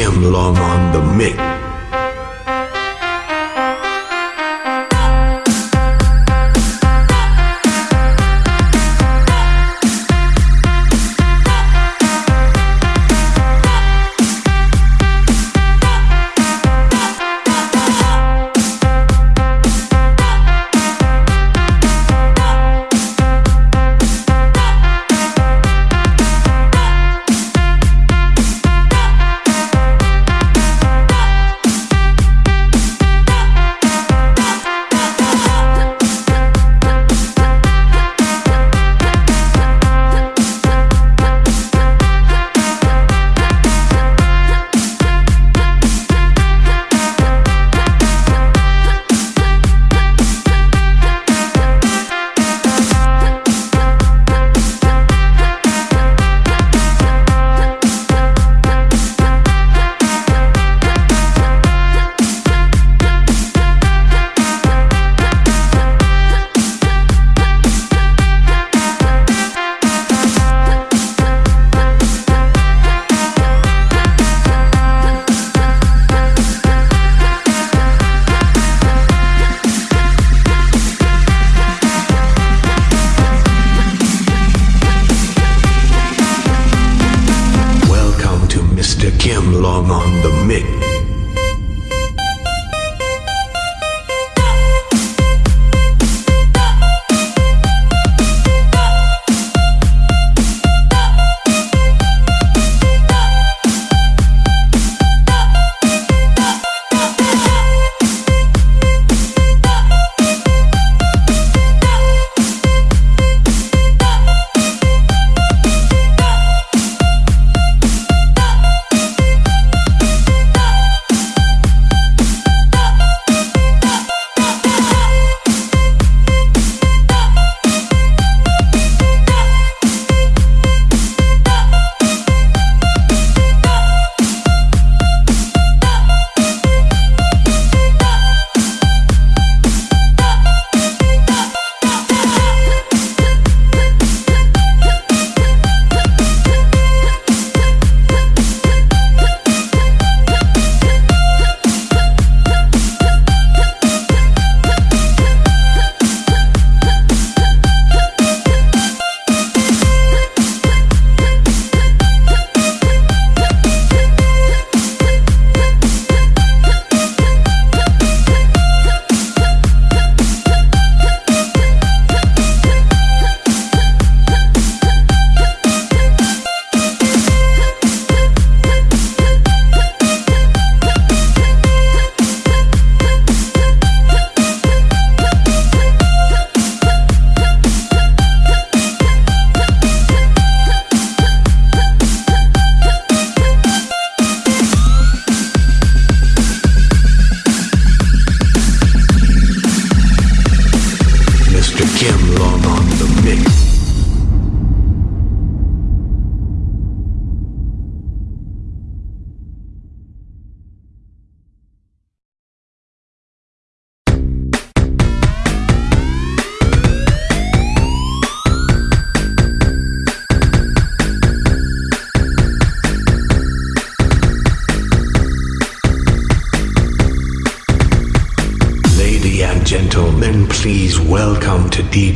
Kim Long on the mix.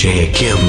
To Kim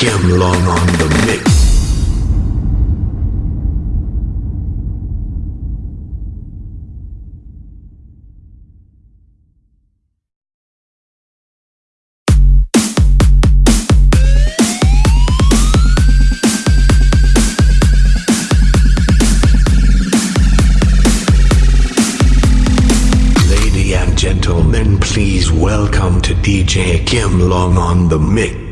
Kim Long on the mix. Gentlemen, please welcome to DJ Kim Long on the mix.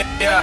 Yeah.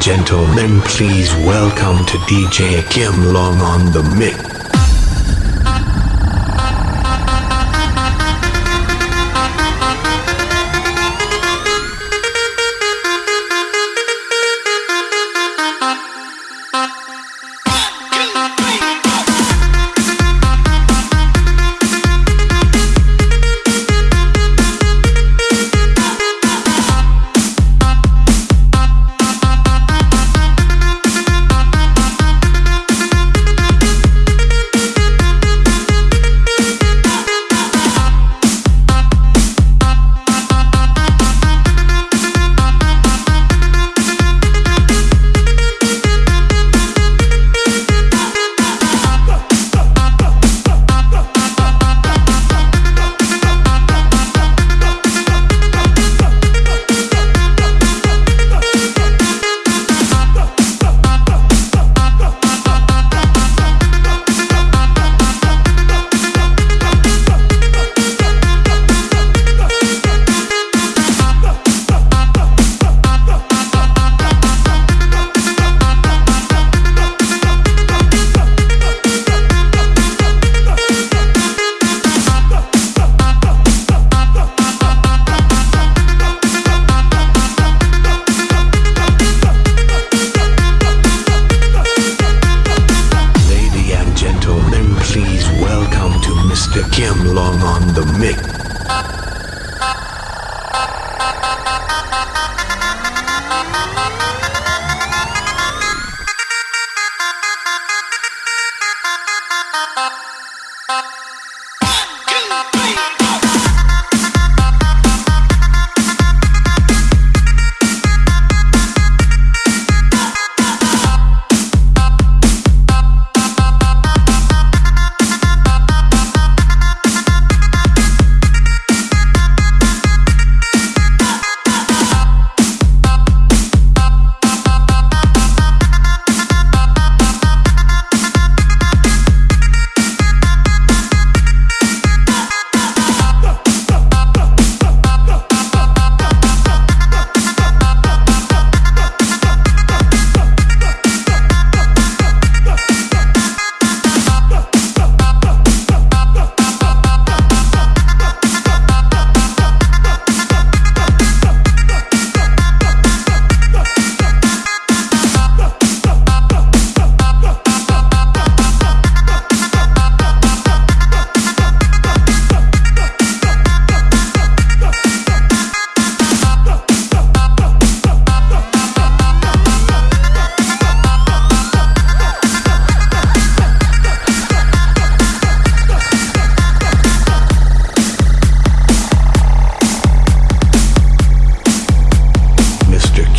Gentlemen, please welcome to DJ Kim Long on the mix.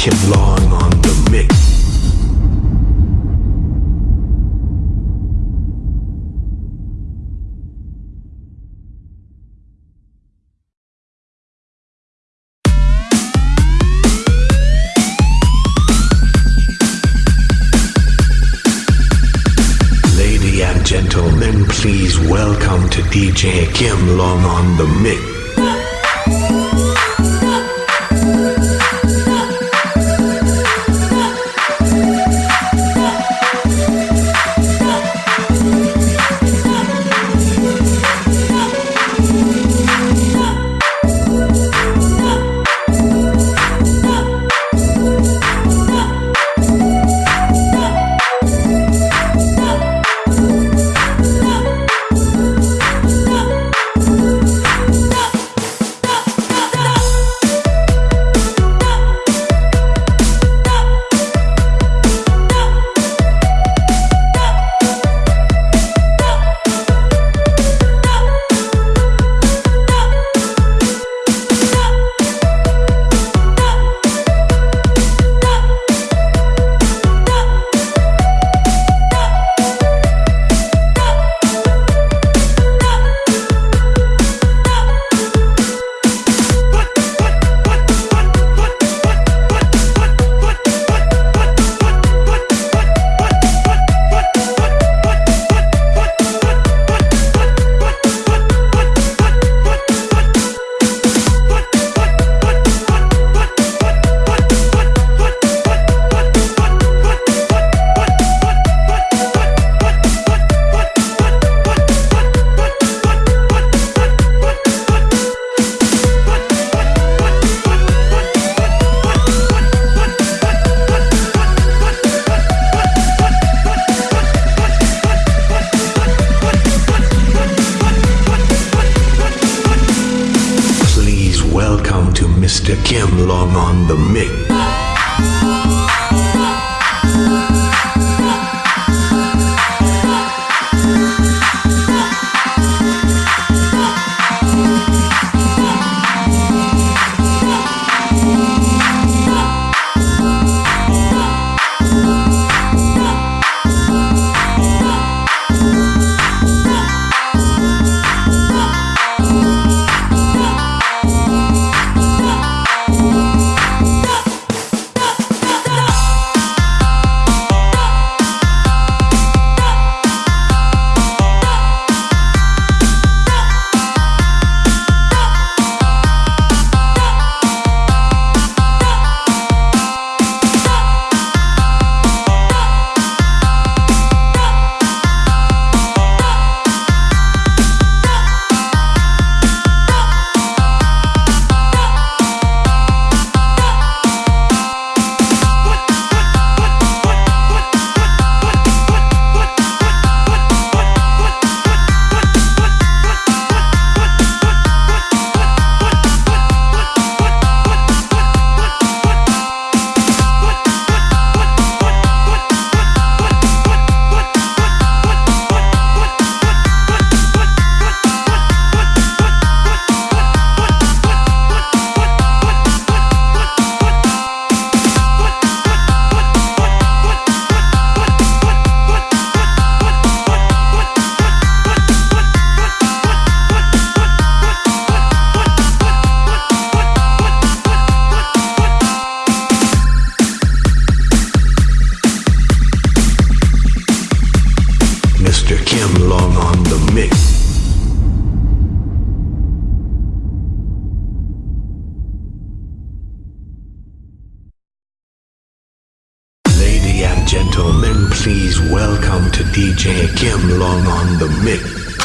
Kim Long on the mix. Lady and gentlemen, please welcome to DJ Kim Long on the mix. Long on the mix.